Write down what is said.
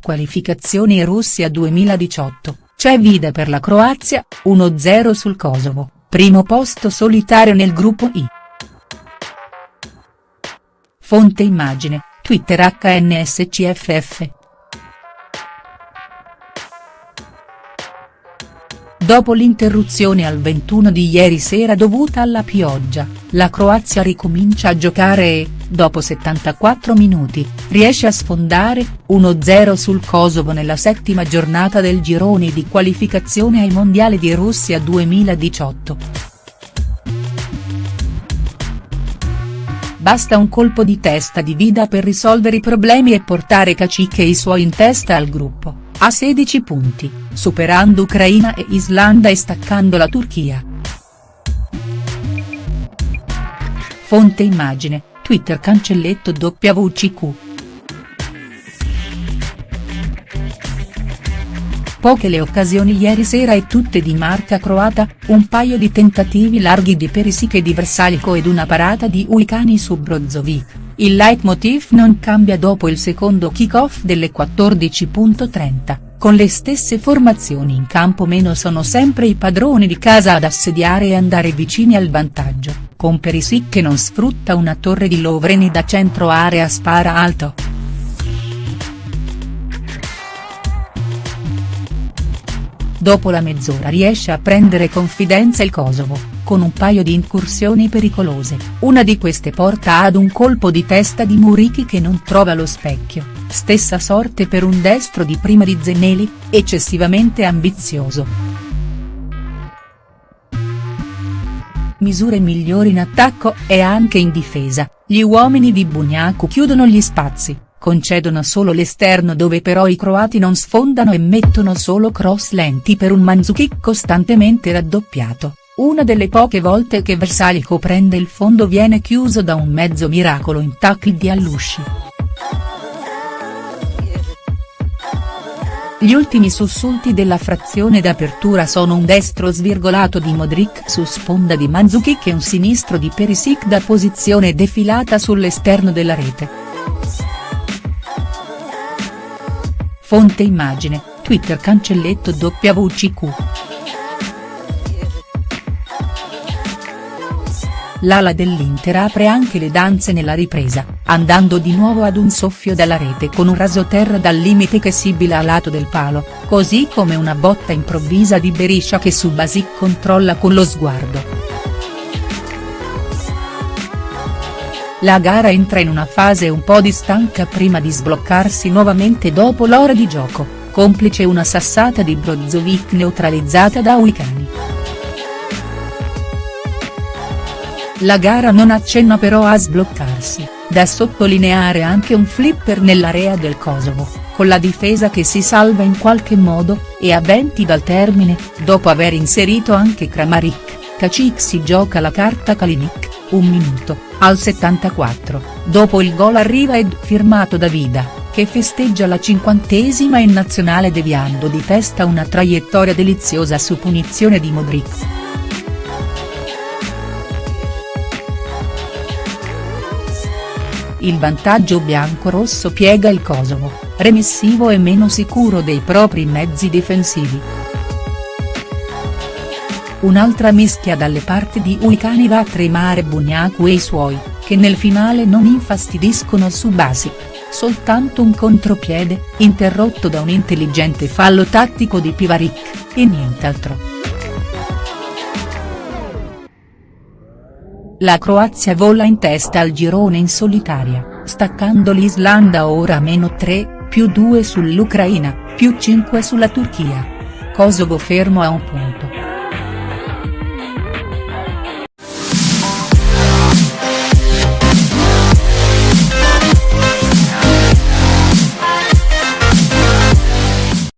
qualificazioni Russia 2018, c'è vide per la Croazia, 1-0 sul Kosovo, primo posto solitario nel gruppo I. Fonte immagine, Twitter HNSCFF. Dopo l'interruzione al 21 di ieri sera dovuta alla pioggia, la Croazia ricomincia a giocare e, dopo 74 minuti, riesce a sfondare, 1-0 sul Kosovo nella settima giornata del girone di qualificazione ai mondiali di Russia 2018. Basta un colpo di testa di Vida per risolvere i problemi e portare Kacic e i suoi in testa al gruppo a 16 punti, superando Ucraina e Islanda e staccando la Turchia. Fonte immagine, Twitter cancelletto WCQ. Poche le occasioni ieri sera e tutte di marca croata, un paio di tentativi larghi di Perisic e di Versalico ed una parata di Uicani su Brozovic. Il leitmotiv non cambia dopo il secondo kick-off delle 14.30, con le stesse formazioni in campo meno sono sempre i padroni di casa ad assediare e andare vicini al vantaggio, con Perisic che non sfrutta una torre di Lovren da centro area spara alto. Dopo la mezz'ora riesce a prendere confidenza il Kosovo, con un paio di incursioni pericolose, una di queste porta ad un colpo di testa di Murichi che non trova lo specchio, stessa sorte per un destro di prima di Zeneli, eccessivamente ambizioso. Misure migliori in attacco e anche in difesa, gli uomini di Bugnaku chiudono gli spazi concedono solo l'esterno dove però i croati non sfondano e mettono solo cross lenti per un Mandzukic costantemente raddoppiato, una delle poche volte che Versalico prende il fondo viene chiuso da un mezzo miracolo in tackle di Allusci. Gli ultimi sussulti della frazione d'apertura sono un destro svirgolato di Modric su sponda di Mandzukic e un sinistro di Perisic da posizione defilata sull'esterno della rete. Fonte immagine, Twitter cancelletto WCQ. L'ala dell'Inter apre anche le danze nella ripresa, andando di nuovo ad un soffio dalla rete con un rasoterra dal limite che sibila a lato del palo, così come una botta improvvisa di Beriscia che su Basic controlla con lo sguardo. La gara entra in una fase un po' di stanca prima di sbloccarsi nuovamente dopo l'ora di gioco, complice una sassata di Brozovic neutralizzata da Uicani. La gara non accenna però a sbloccarsi, da sottolineare anche un flipper nell'area del Kosovo, con la difesa che si salva in qualche modo, e a 20 dal termine, dopo aver inserito anche Kramaric, Kacic si gioca la carta Kalinic un minuto, al 74, dopo il gol arriva ed firmato da Vida, che festeggia la cinquantesima in nazionale deviando di testa una traiettoria deliziosa su punizione di Modric. Il vantaggio bianco-rosso piega il Kosovo, remissivo e meno sicuro dei propri mezzi difensivi. Un'altra mischia dalle parti di Uicani va a tremare Bugnaku e i suoi, che nel finale non infastidiscono su Basic, soltanto un contropiede, interrotto da un intelligente fallo tattico di Pivaric, e nient'altro. La Croazia vola in testa al girone in solitaria, staccando l'Islanda ora meno 3, più 2 sull'Ucraina, più 5 sulla Turchia. Kosovo fermo a un punto.